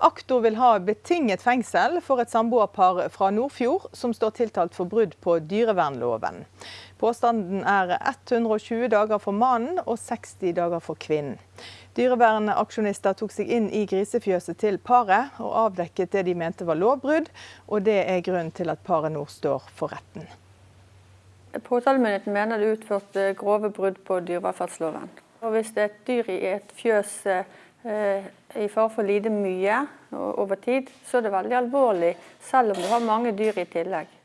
Aktor vil ha betinget fengsel for et samboerpar fra Nordfjord som står tiltalt for brudd på dyrevernloven. Påstanden er 120 dager for mannen og 60 dager for kvinnen. Dyrevernaksjonister tok seg inn i grisefjøset til paret og avdekket det de mente var lovbrudd, og det er grunnen til at paret nå står for retten. Påtalemyndigheten mener det er utført eh, grove brudd på dyrevelferdsloven. Og hvis et dyr i et fjøs eh, i fare for å lide mye over tid, så er det veldig alvorlig, selv om du har mange dyr i tillegg.